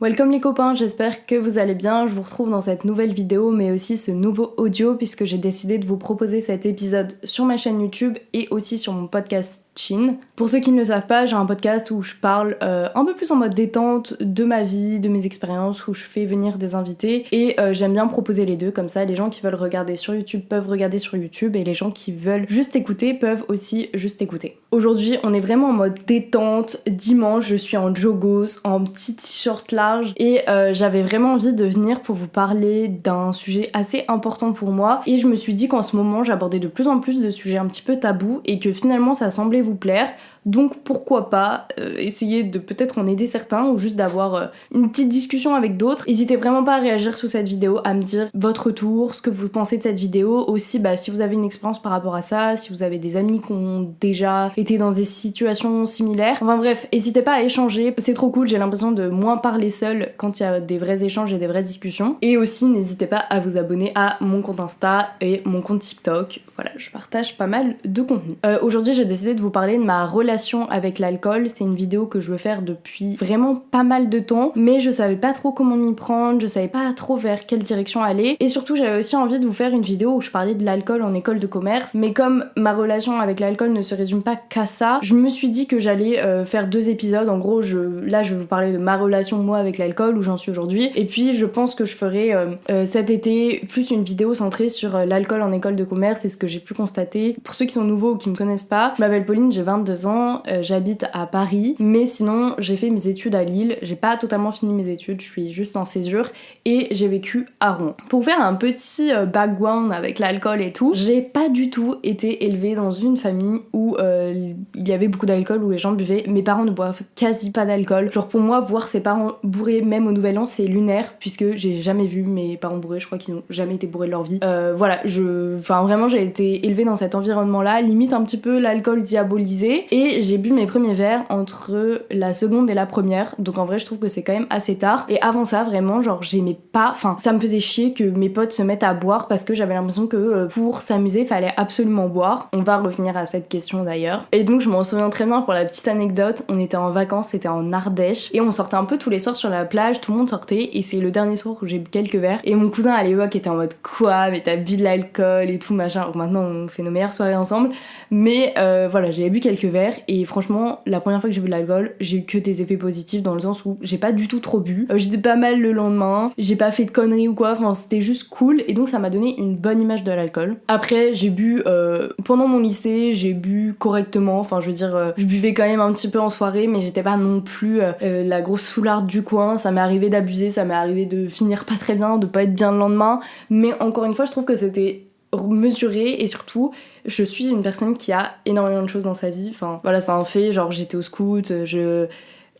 Welcome les copains, j'espère que vous allez bien. Je vous retrouve dans cette nouvelle vidéo mais aussi ce nouveau audio puisque j'ai décidé de vous proposer cet épisode sur ma chaîne YouTube et aussi sur mon podcast Chin. Pour ceux qui ne le savent pas, j'ai un podcast où je parle euh, un peu plus en mode détente de ma vie, de mes expériences, où je fais venir des invités et euh, j'aime bien proposer les deux comme ça. Les gens qui veulent regarder sur YouTube peuvent regarder sur YouTube et les gens qui veulent juste écouter peuvent aussi juste écouter. Aujourd'hui, on est vraiment en mode détente. Dimanche, je suis en jogos, en petit t-shirt large et euh, j'avais vraiment envie de venir pour vous parler d'un sujet assez important pour moi et je me suis dit qu'en ce moment, j'abordais de plus en plus de sujets un petit peu tabous et que finalement ça semblait vous plaire. Donc pourquoi pas euh, essayer de peut-être en aider certains ou juste d'avoir euh, une petite discussion avec d'autres. N'hésitez vraiment pas à réagir sous cette vidéo, à me dire votre tour, ce que vous pensez de cette vidéo. Aussi, bah, si vous avez une expérience par rapport à ça, si vous avez des amis qui ont déjà été dans des situations similaires. Enfin bref, n'hésitez pas à échanger. C'est trop cool, j'ai l'impression de moins parler seul quand il y a des vrais échanges et des vraies discussions. Et aussi, n'hésitez pas à vous abonner à mon compte Insta et mon compte TikTok. Voilà, je partage pas mal de contenu. Euh, aujourd'hui, j'ai décidé de vous parler de ma relation avec l'alcool. C'est une vidéo que je veux faire depuis vraiment pas mal de temps, mais je savais pas trop comment m'y prendre, je savais pas trop vers quelle direction aller. Et surtout, j'avais aussi envie de vous faire une vidéo où je parlais de l'alcool en école de commerce. Mais comme ma relation avec l'alcool ne se résume pas qu'à ça, je me suis dit que j'allais euh, faire deux épisodes. En gros, je, là, je vais vous parler de ma relation moi avec l'alcool, où j'en suis aujourd'hui. Et puis, je pense que je ferai euh, euh, cet été plus une vidéo centrée sur l'alcool en école de commerce et ce que j'ai pu constater. Pour ceux qui sont nouveaux ou qui me connaissent pas, je m'appelle Pauline, j'ai 22 ans. Euh, j'habite à Paris, mais sinon j'ai fait mes études à Lille, j'ai pas totalement fini mes études, je suis juste en césure et j'ai vécu à Rouen. Pour faire un petit euh, background avec l'alcool et tout, j'ai pas du tout été élevée dans une famille où euh, il y avait beaucoup d'alcool, où les gens buvaient. Mes parents ne boivent quasi pas d'alcool. Genre pour moi, voir ses parents bourrés même au nouvel an, c'est lunaire puisque j'ai jamais vu mes parents bourrés, je crois qu'ils n'ont jamais été bourrés de leur vie. voilà, je. Enfin vraiment, j'ai été élevée dans cet environnement-là, limite un petit peu l'alcool diabolisé et j'ai bu mes premiers verres entre la seconde et la première. Donc en vrai, je trouve que c'est quand même assez tard. Et avant ça, vraiment, genre, j'aimais pas. Enfin, ça me faisait chier que mes potes se mettent à boire parce que j'avais l'impression que euh, pour s'amuser, fallait absolument boire. On va revenir à cette question d'ailleurs. Et donc, je m'en souviens très bien pour la petite anecdote. On était en vacances, c'était en Ardèche. Et on sortait un peu tous les soirs sur la plage, tout le monde sortait. Et c'est le dernier soir où j'ai bu quelques verres. Et mon cousin à l'époque était en mode quoi, mais t'as bu de l'alcool et tout machin. Donc maintenant, on fait nos meilleures soirées ensemble. Mais euh, voilà, j'ai bu quelques verres et franchement, la première fois que j'ai bu de l'alcool, j'ai eu que des effets positifs dans le sens où j'ai pas du tout trop bu. Euh, j'étais pas mal le lendemain, j'ai pas fait de conneries ou quoi, enfin c'était juste cool et donc ça m'a donné une bonne image de l'alcool. Après, j'ai bu euh, pendant mon lycée, j'ai bu correctement, enfin je veux dire, euh, je buvais quand même un petit peu en soirée, mais j'étais pas non plus la grosse foularde du coin. Ça m'est arrivé d'abuser, ça m'est arrivé de finir pas très bien, de pas être bien le lendemain, mais encore une fois, je trouve que c'était mesuré et surtout je suis une personne qui a énormément de choses dans sa vie. Enfin voilà c'est un fait genre j'étais au scout je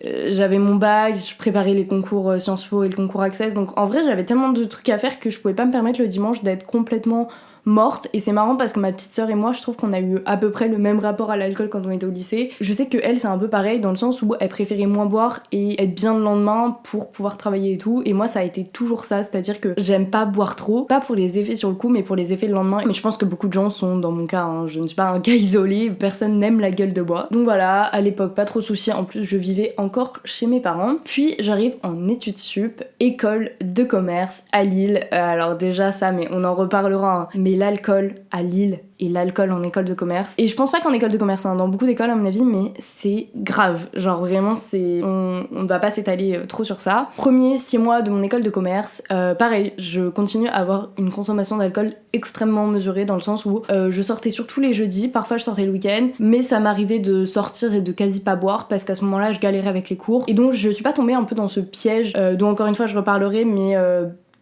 euh, j'avais mon bac, je préparais les concours euh, Sciences Po et le concours Access, donc en vrai j'avais tellement de trucs à faire que je pouvais pas me permettre le dimanche d'être complètement morte et c'est marrant parce que ma petite sœur et moi je trouve qu'on a eu à peu près le même rapport à l'alcool quand on était au lycée. Je sais que elle c'est un peu pareil dans le sens où elle préférait moins boire et être bien le lendemain pour pouvoir travailler et tout et moi ça a été toujours ça, c'est-à-dire que j'aime pas boire trop, pas pour les effets sur le coup mais pour les effets le lendemain mais je pense que beaucoup de gens sont dans mon cas, hein. je ne suis pas un cas isolé, personne n'aime la gueule de bois. Donc voilà, à l'époque pas trop de soucis, en plus je vivais encore chez mes parents. Puis j'arrive en études sup, école de commerce à Lille. Euh, alors déjà ça mais on en reparlera. Hein l'alcool à Lille et l'alcool en école de commerce. Et je pense pas qu'en école de commerce, hein, dans beaucoup d'écoles à mon avis, mais c'est grave. Genre vraiment, c'est on, on va pas s'étaler euh, trop sur ça. Premier six mois de mon école de commerce, euh, pareil, je continue à avoir une consommation d'alcool extrêmement mesurée dans le sens où euh, je sortais surtout les jeudis, parfois je sortais le week-end, mais ça m'arrivait de sortir et de quasi pas boire parce qu'à ce moment-là, je galérais avec les cours. Et donc je suis pas tombée un peu dans ce piège dont encore une fois je reparlerai, mais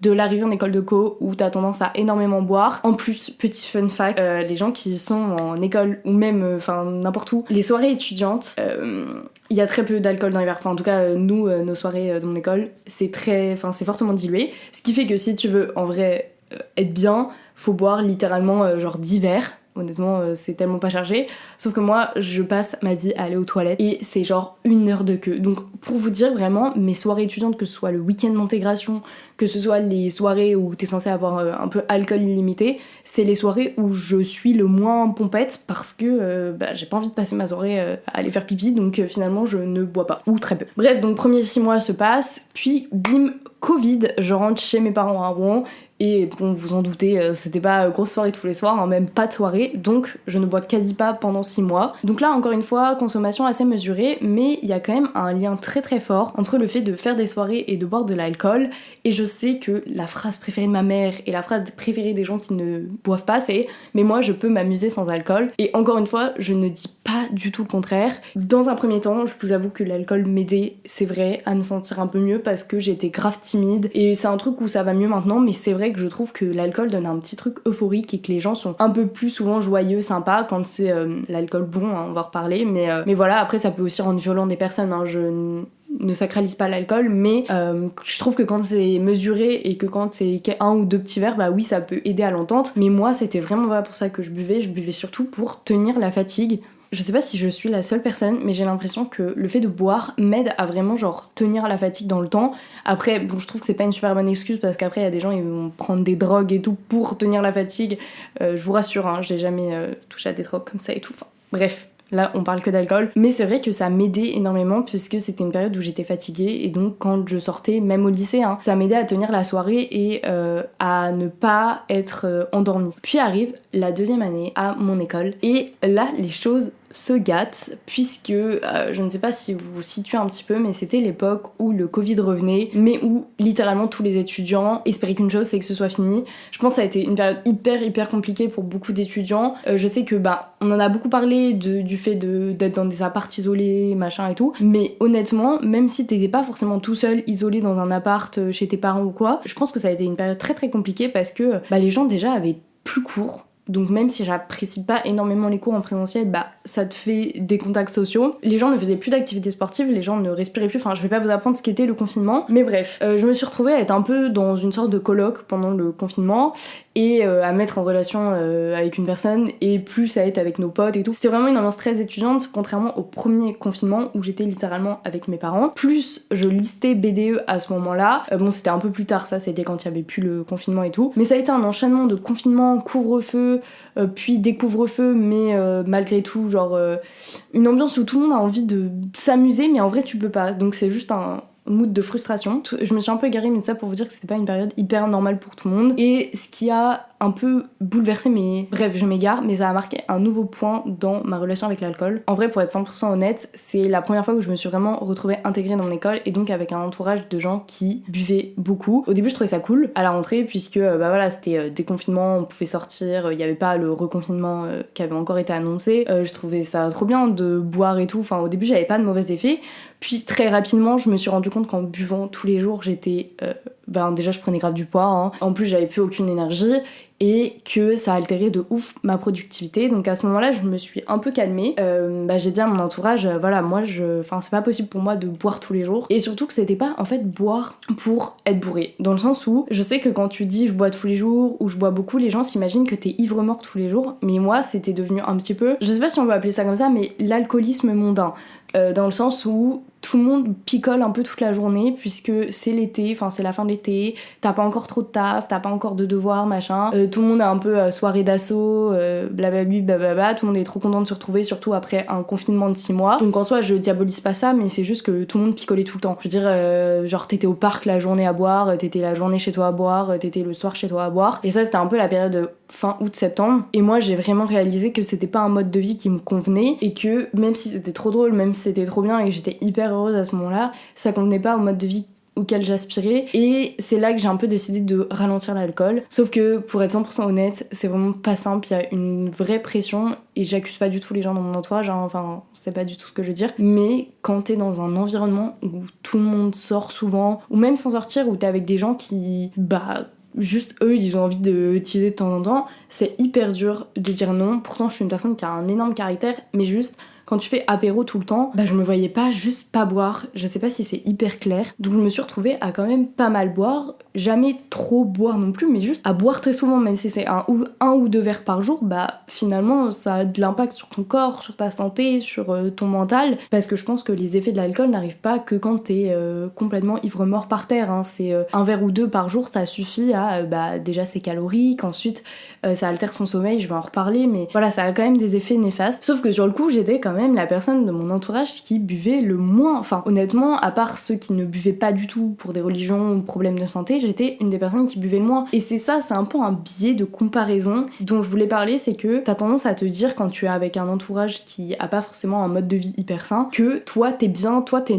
de l'arrivée en école de co où t'as tendance à énormément boire. En plus, petit fun fact, euh, les gens qui sont en école ou même, euh, enfin n'importe où, les soirées étudiantes, euh, il y a très peu d'alcool dans les verres. Enfin, en tout cas, nous, nos soirées dans mon école, c'est très, enfin c'est fortement dilué. Ce qui fait que si tu veux en vrai être bien, faut boire littéralement genre 10 verres honnêtement, euh, c'est tellement pas chargé. Sauf que moi, je passe ma vie à aller aux toilettes et c'est genre une heure de queue. Donc, pour vous dire vraiment, mes soirées étudiantes, que ce soit le week-end d'intégration, que ce soit les soirées où t'es censé avoir euh, un peu alcool illimité, c'est les soirées où je suis le moins pompette parce que euh, bah, j'ai pas envie de passer ma soirée à aller faire pipi, donc finalement, je ne bois pas, ou très peu. Bref, donc, premier six mois se passent, puis bim, Covid, je rentre chez mes parents à Rouen et bon, vous en doutez, euh, c'était pas grosse soirée tous les soirs, hein, même pas de soirée, donc je ne bois quasi pas pendant 6 mois. Donc là, encore une fois, consommation assez mesurée, mais il y a quand même un lien très très fort entre le fait de faire des soirées et de boire de l'alcool. Et je sais que la phrase préférée de ma mère et la phrase préférée des gens qui ne boivent pas, c'est Mais moi, je peux m'amuser sans alcool. Et encore une fois, je ne dis pas du tout le contraire. Dans un premier temps, je vous avoue que l'alcool m'aidait, c'est vrai, à me sentir un peu mieux parce que j'étais grave timide. Et c'est un truc où ça va mieux maintenant, mais c'est vrai que je trouve que l'alcool donne un petit truc euphorique et que les gens sont un peu plus souvent joyeux, sympas quand c'est euh, l'alcool bon, hein, on va reparler. Mais, euh, mais voilà, après ça peut aussi rendre violent des personnes. Hein, je ne sacralise pas l'alcool, mais euh, je trouve que quand c'est mesuré et que quand c'est un ou deux petits verres, bah oui, ça peut aider à l'entente. Mais moi, c'était vraiment pas pour ça que je buvais. Je buvais surtout pour tenir la fatigue je sais pas si je suis la seule personne, mais j'ai l'impression que le fait de boire m'aide à vraiment genre tenir la fatigue dans le temps. Après, bon, je trouve que c'est pas une super bonne excuse parce qu'après il y a des gens ils vont prendre des drogues et tout pour tenir la fatigue. Euh, je vous rassure, hein, j'ai jamais euh, touché à des drogues comme ça et tout. Bref, Là, on parle que d'alcool. Mais c'est vrai que ça m'aidait énormément puisque c'était une période où j'étais fatiguée et donc quand je sortais, même au lycée, hein, ça m'aidait à tenir la soirée et euh, à ne pas être endormie. Puis arrive la deuxième année à mon école et là, les choses se gâte puisque euh, je ne sais pas si vous vous situez un petit peu mais c'était l'époque où le Covid revenait mais où littéralement tous les étudiants espéraient qu'une chose c'est que ce soit fini. Je pense que ça a été une période hyper hyper compliquée pour beaucoup d'étudiants. Euh, je sais que bah on en a beaucoup parlé du fait d'être dans des apparts isolés machin et tout mais honnêtement même si t'étais pas forcément tout seul isolé dans un appart euh, chez tes parents ou quoi je pense que ça a été une période très très compliquée parce que bah, les gens déjà avaient plus court donc même si j'apprécie pas énormément les cours en présentiel, bah ça te fait des contacts sociaux. Les gens ne faisaient plus d'activités sportives, les gens ne respiraient plus. Enfin, je vais pas vous apprendre ce qu'était le confinement, mais bref, euh, je me suis retrouvée à être un peu dans une sorte de colloque pendant le confinement et euh, à mettre en relation euh, avec une personne et plus à être avec nos potes et tout. C'était vraiment une ambiance très étudiante, contrairement au premier confinement où j'étais littéralement avec mes parents. Plus je listais BDE à ce moment-là. Euh, bon, c'était un peu plus tard, ça, c'était quand il y avait plus le confinement et tout. Mais ça a été un enchaînement de confinement, couvre-feu, puis découvre-feu, mais malgré tout, genre une ambiance où tout le monde a envie de s'amuser, mais en vrai, tu peux pas. Donc c'est juste un, mood de frustration. Je me suis un peu égarée, mais ça pour vous dire que c'était pas une période hyper normale pour tout le monde. Et ce qui a un peu bouleversé mes... Bref, je m'égare, mais ça a marqué un nouveau point dans ma relation avec l'alcool. En vrai, pour être 100% honnête, c'est la première fois où je me suis vraiment retrouvée intégrée dans mon école et donc avec un entourage de gens qui buvaient beaucoup. Au début, je trouvais ça cool à la rentrée puisque euh, bah voilà, c'était euh, des confinements, on pouvait sortir, il n'y avait pas le reconfinement euh, qui avait encore été annoncé. je trouvais ça trop bien de boire et tout. Enfin, au début, j'avais pas de mauvais effets. Puis très rapidement, je me suis rendu compte qu'en buvant tous les jours, j'étais. Euh, ben déjà, je prenais grave du poids. Hein. En plus, j'avais plus aucune énergie et que ça altérait de ouf ma productivité. Donc à ce moment-là, je me suis un peu calmée. Euh, bah, j'ai dit à mon entourage, euh, voilà, moi, je, enfin, c'est pas possible pour moi de boire tous les jours. Et surtout que c'était pas en fait boire pour être bourré. Dans le sens où je sais que quand tu dis je bois tous les jours ou je bois beaucoup, les gens s'imaginent que t'es ivre mort tous les jours. Mais moi, c'était devenu un petit peu, je sais pas si on peut appeler ça comme ça, mais l'alcoolisme mondain. Euh, dans le sens où tout le monde picole un peu toute la journée puisque c'est l'été, enfin c'est la fin de l'été, t'as pas encore trop de taf, t'as pas encore de devoirs, machin. Euh, tout le monde a un peu euh, soirée d'assaut, blablabla, blablabla, tout le monde est trop content de se retrouver, surtout après un confinement de 6 mois. Donc en soi, je diabolise pas ça, mais c'est juste que tout le monde picolait tout le temps. Je veux dire, genre t'étais au parc la journée à boire, t'étais la journée chez toi à boire, t'étais le soir chez toi à boire. Et ça, c'était un peu la période fin août-septembre. Et moi, j'ai vraiment réalisé que c'était pas un mode de vie qui me convenait et que même si c'était trop drôle, même si c'était trop bien et que j'étais hyper heureuse à ce moment-là, ça convenait pas au mode de vie auquel j'aspirais. Et c'est là que j'ai un peu décidé de ralentir l'alcool. Sauf que pour être 100% honnête c'est vraiment pas simple. Il y a une vraie pression et j'accuse pas du tout les gens dans mon entourage hein, enfin c'est pas du tout ce que je veux dire. Mais quand t'es dans un environnement où tout le monde sort souvent ou même sans sortir où t'es avec des gens qui bah juste eux ils ont envie de teaser de temps en temps, c'est hyper dur de dire non. Pourtant je suis une personne qui a un énorme caractère, mais juste quand tu fais apéro tout le temps, bah je me voyais pas juste pas boire. Je sais pas si c'est hyper clair. Donc je me suis retrouvée à quand même pas mal boire jamais trop boire non plus, mais juste à boire très souvent, même si c'est un ou, un ou deux verres par jour, bah finalement ça a de l'impact sur ton corps, sur ta santé, sur euh, ton mental, parce que je pense que les effets de l'alcool n'arrivent pas que quand t'es euh, complètement ivre-mort par terre. Hein. C'est euh, un verre ou deux par jour, ça suffit à bah déjà c'est calorique, ensuite ça altère son sommeil, je vais en reparler, mais voilà, ça a quand même des effets néfastes. Sauf que sur le coup, j'étais quand même la personne de mon entourage qui buvait le moins. Enfin, honnêtement, à part ceux qui ne buvaient pas du tout pour des religions ou problèmes de santé, j'étais une des personnes qui buvait le moins. Et c'est ça, c'est un peu un biais de comparaison dont je voulais parler, c'est que t'as tendance à te dire quand tu es avec un entourage qui a pas forcément un mode de vie hyper sain, que toi t'es bien, toi t'es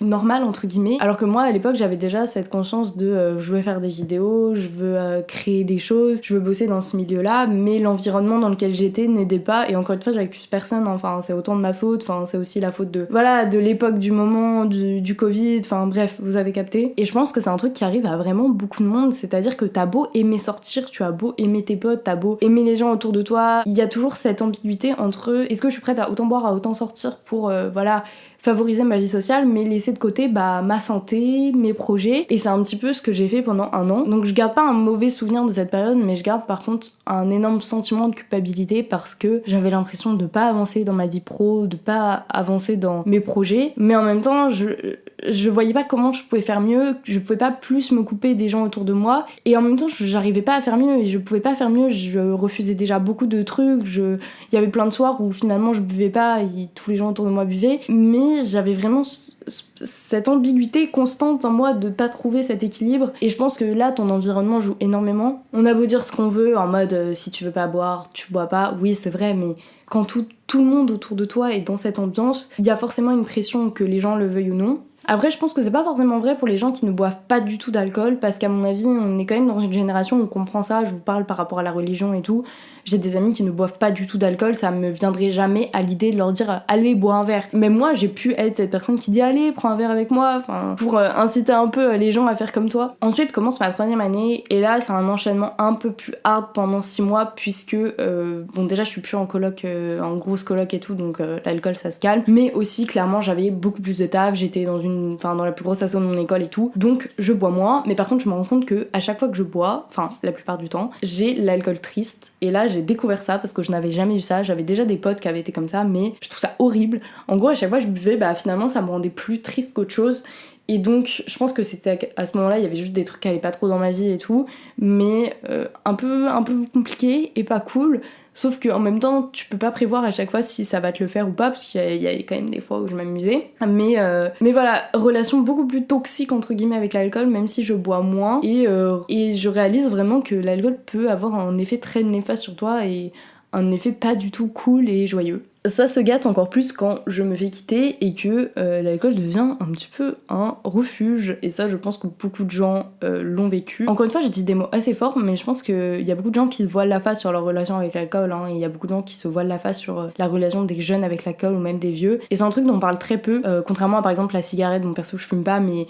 normal entre guillemets. Alors que moi à l'époque j'avais déjà cette conscience de euh, je veux faire des vidéos je veux euh, créer des choses je veux bosser dans ce milieu là mais l'environnement dans lequel j'étais n'aidait pas. Et encore une fois j'accuse personne enfin c'est autant de ma faute enfin c'est aussi la faute de voilà de l'époque du moment du, du covid enfin bref vous avez capté. Et je pense que c'est un truc qui arrive à vraiment beaucoup de monde. C'est à dire que t'as beau aimer sortir tu as beau aimer tes potes t'as beau aimer les gens autour de toi il y a toujours cette ambiguïté entre est-ce que je suis prête à autant boire à autant sortir pour euh, voilà favoriser ma vie sociale, mais laisser de côté bah, ma santé, mes projets. Et c'est un petit peu ce que j'ai fait pendant un an. Donc je garde pas un mauvais souvenir de cette période, mais je garde par contre un énorme sentiment de culpabilité parce que j'avais l'impression de pas avancer dans ma vie pro, de pas avancer dans mes projets. Mais en même temps, je, je voyais pas comment je pouvais faire mieux, je pouvais pas plus me couper des gens autour de moi. Et en même temps, j'arrivais pas à faire mieux et je pouvais pas faire mieux. Je refusais déjà beaucoup de trucs. Je... Il y avait plein de soirs où finalement je buvais pas et tous les gens autour de moi buvaient. Mais j'avais vraiment cette ambiguïté constante en moi de pas trouver cet équilibre. Et je pense que là, ton environnement joue énormément. On a beau dire ce qu'on veut, en mode euh, si tu veux pas boire, tu bois pas. Oui, c'est vrai, mais quand tout, tout le monde autour de toi est dans cette ambiance, il y a forcément une pression que les gens le veuillent ou non. Après, je pense que c'est pas forcément vrai pour les gens qui ne boivent pas du tout d'alcool, parce qu'à mon avis, on est quand même dans une génération où on comprend ça. Je vous parle par rapport à la religion et tout. J'ai des amis qui ne boivent pas du tout d'alcool, ça me viendrait jamais à l'idée de leur dire allez, bois un verre. Mais moi, j'ai pu être cette personne qui dit allez, prends un verre avec moi, enfin, pour euh, inciter un peu euh, les gens à faire comme toi. Ensuite commence ma troisième année, et là, c'est un enchaînement un peu plus hard pendant six mois, puisque, euh, bon, déjà, je suis plus en coloc, en grosse coloc et tout, donc l'alcool ça se calme. Mais aussi, clairement, j'avais beaucoup plus de taf, j'étais dans une, enfin, dans la plus grosse asso de mon école et tout, donc je bois moins. Mais par contre, je me rends compte que à chaque fois que je bois, enfin, la plupart du temps, j'ai l'alcool triste, et là, j'ai découvert ça parce que je n'avais jamais eu ça. J'avais déjà des potes qui avaient été comme ça, mais je trouve ça horrible. En gros, à chaque fois que je buvais, bah finalement, ça me rendait plus triste qu'autre chose. Et donc, je pense que c'était à ce moment-là, il y avait juste des trucs qui allaient pas trop dans ma vie et tout, mais euh, un, peu, un peu compliqué et pas cool. Sauf qu'en même temps, tu peux pas prévoir à chaque fois si ça va te le faire ou pas, parce qu'il y, a quand même des fois où je m'amusais. Mais, euh, mais voilà, relation beaucoup plus toxique entre guillemets avec l'alcool, même si je bois moins. Euh, et je réalise vraiment que l'alcool peut avoir un effet très néfaste sur toi et un effet pas du tout cool et joyeux. Ça se gâte encore plus quand je me fais quitter et que euh, l'alcool devient un petit peu un refuge. Et ça, je pense que beaucoup de gens euh, l'ont vécu. Encore une fois, j'ai dit des mots assez forts, mais je pense qu'il y a beaucoup de gens qui se voilent la face sur leur relation avec l'alcool. Hein, et il y a beaucoup de gens qui se voilent la face sur euh, la relation des jeunes avec l'alcool ou même des vieux. Et c'est un truc dont on parle très peu, contrairement à par exemple la cigarette. Mon perso, je fume pas, mais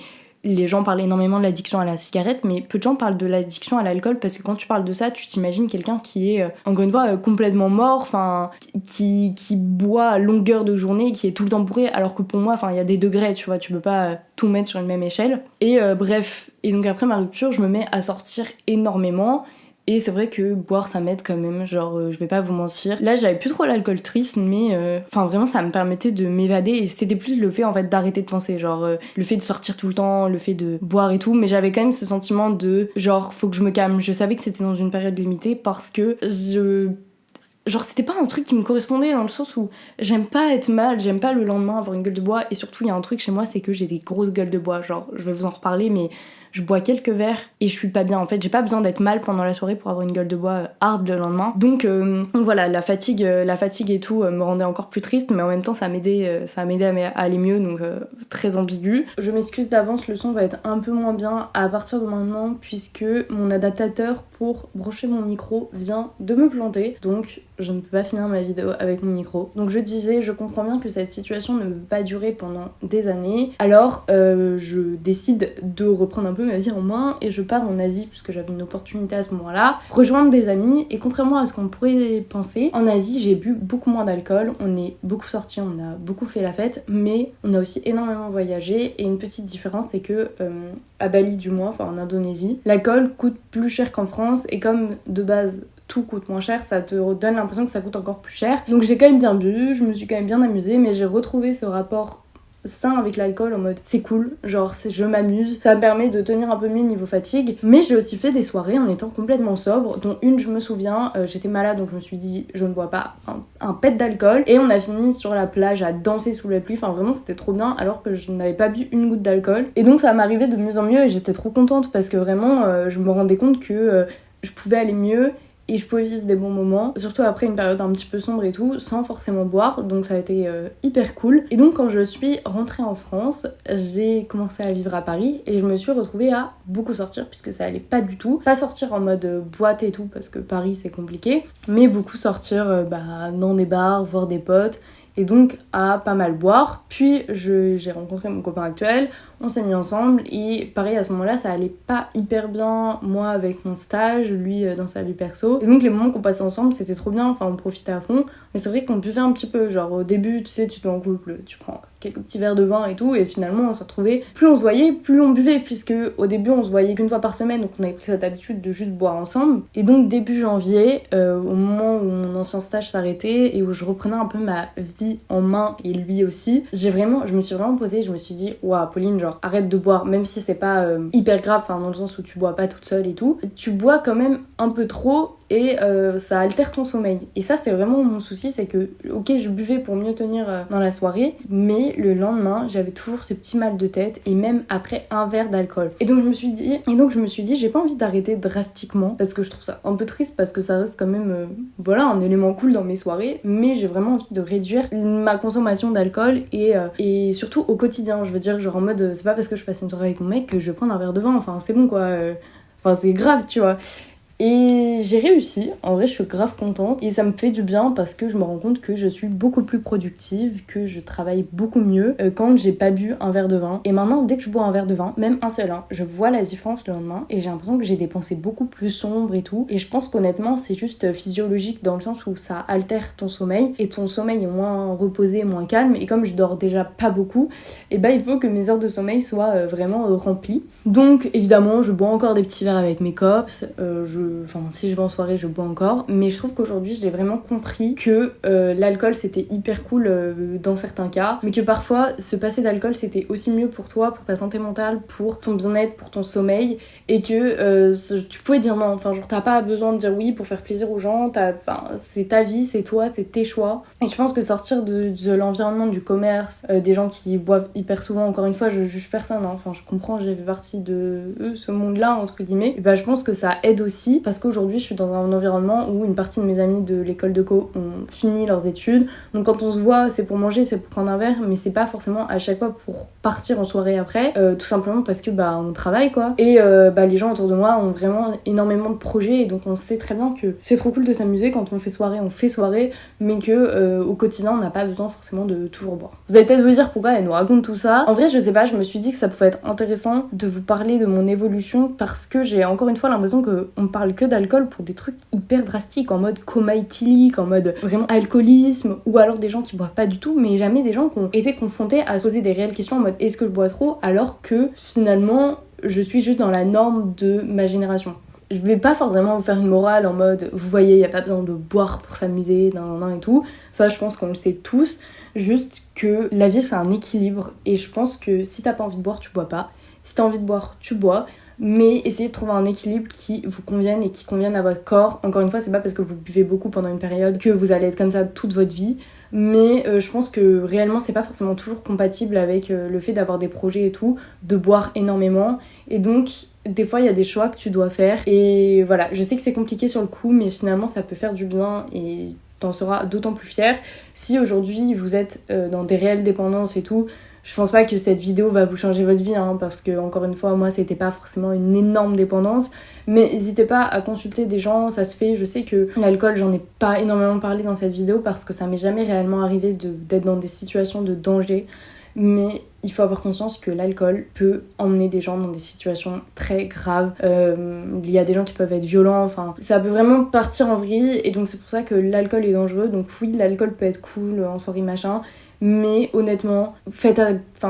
les gens parlent énormément de l'addiction à la cigarette, mais peu de gens parlent de l'addiction à l'alcool parce que quand tu parles de ça, tu t'imagines quelqu'un qui est, euh, encore une fois, euh, complètement mort, enfin, qui, qui boit à longueur de journée, qui est tout le temps bourré, alors que pour moi, enfin, il y a des degrés, tu vois, tu peux pas euh, tout mettre sur une même échelle. Et bref, et donc après ma rupture, je me mets à sortir énormément. Et c'est vrai que boire ça m'aide quand même, genre euh, je vais pas vous mentir. Là j'avais plus trop l'alcool triste, mais euh, enfin vraiment ça me permettait de m'évader et c'était plus le fait en fait d'arrêter de penser, genre euh, le fait de sortir tout le temps, le fait de boire et tout, mais j'avais quand même ce sentiment de genre faut que je me calme. Je savais que c'était dans une période limitée parce que je genre c'était pas un truc qui me correspondait dans le sens où j'aime pas être mal, j'aime pas le lendemain avoir une gueule de bois et surtout il y a un truc chez moi c'est que j'ai des grosses gueules de bois, genre je vais vous en reparler mais je bois quelques verres et je suis pas bien. En fait, j'ai pas besoin d'être mal pendant la soirée pour avoir une gueule de bois euh, hard le lendemain. Donc, euh, voilà, la fatigue, euh, la fatigue et tout me rendait encore plus triste, mais en même temps, ça m'aidait, ça m'aidait à, aller mieux, donc très ambigu. Je m'excuse d'avance, le son va être un peu moins bien à partir de maintenant puisque mon adaptateur pour brancher mon micro vient de me planter. Donc je ne peux pas finir ma vidéo avec mon micro. Donc je disais, je comprends bien que cette situation ne peut pas durer pendant des années. Alors euh, je décide de reprendre un peu ma vie en main et je pars en Asie puisque j'avais une opportunité à ce moment-là, rejoindre des amis et contrairement à ce qu'on pourrait penser, en Asie j'ai bu beaucoup moins d'alcool, on est beaucoup sortis, on a beaucoup fait la fête, mais on a aussi énormément voyagé et une petite différence c'est que euh, à Bali du moins, enfin en Indonésie, l'alcool coûte plus cher qu'en France et comme de base tout coûte moins cher, ça te donne l'impression que ça coûte encore plus cher. Donc j'ai quand même bien bu, je me suis quand même bien amusée, mais j'ai retrouvé ce rapport sain avec l'alcool en mode c'est cool, genre je m'amuse, ça me permet de tenir un peu mieux niveau fatigue. Mais j'ai aussi fait des soirées en étant complètement sobre, dont une je me souviens, euh, j'étais malade donc je me suis dit je ne bois pas un, un pet d'alcool et on a fini sur la plage à danser sous la pluie, enfin vraiment c'était trop bien alors que je n'avais pas bu une goutte d'alcool. Et donc ça m'arrivait de mieux en mieux et j'étais trop contente parce que vraiment euh, je me rendais compte que euh, je pouvais aller mieux et je pouvais vivre des bons moments, surtout après une période un petit peu sombre et tout, sans forcément boire, donc ça a été euh, hyper cool. Et donc quand je suis rentrée en France, j'ai commencé à vivre à Paris et je me suis retrouvée à beaucoup sortir puisque ça allait pas du tout. Pas sortir en mode euh, boîte et tout parce que Paris c'est compliqué, mais beaucoup sortir euh, bah, dans des bars, voir des potes et donc à pas mal boire. Puis j'ai rencontré mon copain actuel, on s'est mis ensemble et pareil à ce moment-là ça allait pas hyper bien moi avec mon stage, lui euh, dans sa vie perso. Et donc les moments qu'on passait ensemble c'était trop bien, enfin on profitait à fond. Mais c'est vrai qu'on buvait un petit peu, genre au début tu sais tu te en couple, tu prends quelques petits verres de vin et tout et finalement on se retrouvait, plus on se voyait, plus on buvait puisque au début on se voyait qu'une fois par semaine donc on avait pris cette habitude de juste boire ensemble. Et donc début janvier, euh, au moment où mon ancien stage s'arrêtait et où je reprenais un peu ma vie en main et lui aussi, j'ai vraiment, je me suis vraiment posée, je me suis dit waouh Pauline genre arrête de boire même si c'est pas euh, hyper grave, enfin dans le sens où tu bois pas toute seule et tout, tu bois quand même un peu trop et euh, ça altère ton sommeil. Et ça, c'est vraiment mon souci, c'est que, ok, je buvais pour mieux tenir euh, dans la soirée, mais le lendemain, j'avais toujours ce petit mal de tête et même après un verre d'alcool. Et donc je me suis dit, et donc je me suis dit, j'ai pas envie d'arrêter drastiquement parce que je trouve ça un peu triste parce que ça reste quand même, euh, voilà, un élément cool dans mes soirées, mais j'ai vraiment envie de réduire ma consommation d'alcool et, et surtout au quotidien. Je veux dire, genre en mode, c'est pas parce que je passe une soirée avec mon mec que je vais prendre un verre de vin. Enfin, c'est bon quoi. Enfin, c'est grave, tu vois. Et j'ai réussi, en vrai je suis grave contente et ça me fait du bien parce que je me rends compte que je suis beaucoup plus productive, que je travaille beaucoup mieux euh, quand j'ai pas bu un verre de vin. Et maintenant dès que je bois un verre de vin, même un seul, hein, je vois la différence le lendemain et j'ai l'impression que j'ai des pensées beaucoup plus sombres et tout. Et je pense qu'honnêtement c'est juste physiologique dans le sens où ça altère ton sommeil et ton sommeil est moins reposé, moins calme. Et comme je dors déjà pas beaucoup, et eh bah ben, il faut que mes heures de sommeil soient euh, vraiment euh, remplies. Donc évidemment je bois encore des petits verres avec mes cops, je Enfin, si je vais en soirée, je bois encore. Mais je trouve qu'aujourd'hui, j'ai vraiment compris que euh, l'alcool, c'était hyper cool euh, dans certains cas. Mais que parfois, se passer d'alcool, c'était aussi mieux pour toi, pour ta santé mentale, pour ton bien-être, pour ton sommeil. Et que euh, tu pouvais dire non. Enfin, genre, t'as pas besoin de dire oui pour faire plaisir aux gens. Enfin, c'est ta vie, c'est toi, c'est tes choix. Et je pense que sortir de, l'environnement du commerce, des gens qui boivent hyper souvent, encore une fois, je juge personne. Hein. Enfin, je comprends, j'ai fait partie de ce monde-là, entre guillemets. Et bah, je pense que ça aide aussi parce qu'aujourd'hui je suis dans un environnement où une partie de mes amis de l'école de co ont fini leurs études. Donc quand on se voit, c'est pour manger, c'est pour prendre un verre, mais c'est pas forcément à chaque fois pour partir en soirée après, euh, tout simplement parce que bah on travaille quoi. Et euh, bah les gens autour de moi ont vraiment énormément de projets et donc on sait très bien que c'est trop cool de s'amuser quand on fait soirée, on fait soirée, mais que euh, au quotidien on n'a pas besoin forcément de toujours boire. Vous allez peut-être vous dire pourquoi elle nous raconte tout ça? En vrai je sais pas, je me suis dit que ça pouvait être intéressant de vous parler de mon évolution parce que j'ai encore une fois l'impression que on parle que d'alcool pour des trucs hyper drastiques, en mode coma éthylique, en mode vraiment alcoolisme, ou alors des gens qui boivent pas du tout, mais jamais des gens qui ont été confrontés à se poser des réelles questions en mode est-ce que je bois trop, alors que finalement je suis juste dans la norme de ma génération. Je vais pas forcément vous faire une morale en mode vous voyez, il a pas besoin de boire pour s'amuser, nan, nan, et tout. Ça, je pense qu'on le sait tous. Juste que la vie, c'est un équilibre. Et je pense que si t'as pas envie de boire, tu bois pas. Si t'as envie de boire, tu bois mais essayez de trouver un équilibre qui vous convienne et qui convienne à votre corps. Encore une fois, c'est pas parce que vous buvez beaucoup pendant une période que vous allez être comme ça toute votre vie, mais euh, je pense que réellement c'est pas forcément toujours compatible avec euh, le fait d'avoir des projets et tout, de boire énormément, et donc des fois il y a des choix que tu dois faire, et voilà, je sais que c'est compliqué sur le coup, mais finalement ça peut faire du bien et t'en seras d'autant plus fier. Si aujourd'hui vous êtes euh, dans des réelles dépendances et tout, je pense pas que cette vidéo va vous changer votre vie, hein, parce que encore une fois, moi, c'était pas forcément une énorme dépendance. Mais n'hésitez pas à consulter des gens, ça se fait. Je sais que l'alcool, j'en ai pas énormément parlé dans cette vidéo parce que ça m'est jamais réellement arrivé d'être dans des situations de danger. Mais il faut avoir conscience que l'alcool peut emmener des gens dans des situations très graves. Euh, il y a des gens qui peuvent être violents, enfin, ça peut vraiment partir en vrille. Et donc, c'est pour ça que l'alcool est dangereux. Donc, oui, l'alcool peut être cool en soirée machin. Mais honnêtement, faites,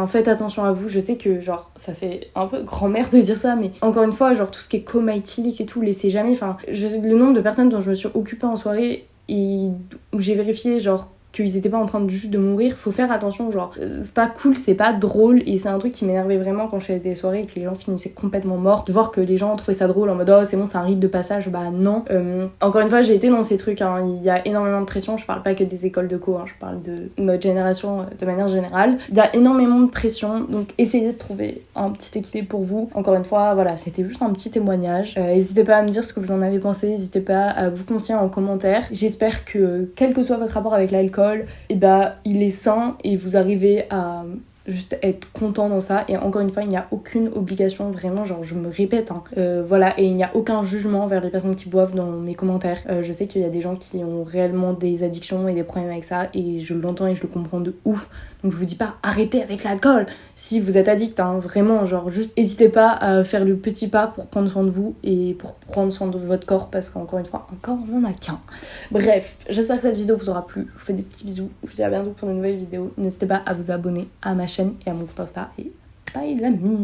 faites attention à vous. Je sais que, genre, ça fait un peu grand-mère de dire ça, mais encore une fois, genre, tout ce qui est coma éthylique et tout, laissez jamais. Enfin, le nombre de personnes dont je me suis occupée en soirée et où j'ai vérifié, genre, qu'ils étaient pas en train de juste de mourir. Faut faire attention, genre, c'est pas cool, c'est pas drôle. Et c'est un truc qui m'énervait vraiment quand je faisais des soirées et que les gens finissaient complètement morts. De voir que les gens trouvaient ça drôle en mode oh c'est bon, c'est un rite de passage. Bah non. Euh, encore une fois, j'ai été dans ces trucs. Hein. Il y a énormément de pression. Je parle pas que des écoles de co, hein. je parle de notre génération euh, de manière générale. Il y a énormément de pression. Donc essayez de trouver un petit équilibre pour vous. Encore une fois, voilà, c'était juste un petit témoignage. Euh, n'hésitez pas à me dire ce que vous en avez pensé. N'hésitez pas à vous confier en commentaire. J'espère que quel que soit votre rapport avec l'alcool, et eh bah il est sain et vous arrivez à juste être content dans ça. Et encore une fois il n'y a aucune obligation vraiment genre je me répète hein. euh, voilà et il n'y a aucun jugement vers les personnes qui boivent dans mes commentaires. Euh, je sais qu'il y a des gens qui ont réellement des addictions et des problèmes avec ça et je l'entends et je le comprends de ouf donc je vous dis pas arrêtez avec l'alcool. Si vous êtes addict hein, vraiment genre juste n'hésitez pas à faire le petit pas pour prendre soin de vous et pour prendre soin de votre corps parce qu'encore une fois un corps on en a qu'un. Bref j'espère que cette vidéo vous aura plu. Je vous fais des petits bisous. Je vous dis à bientôt pour une nouvelle vidéo. N'hésitez pas à vous abonner à ma chaîne et à mon compte Insta. Et bye l'ami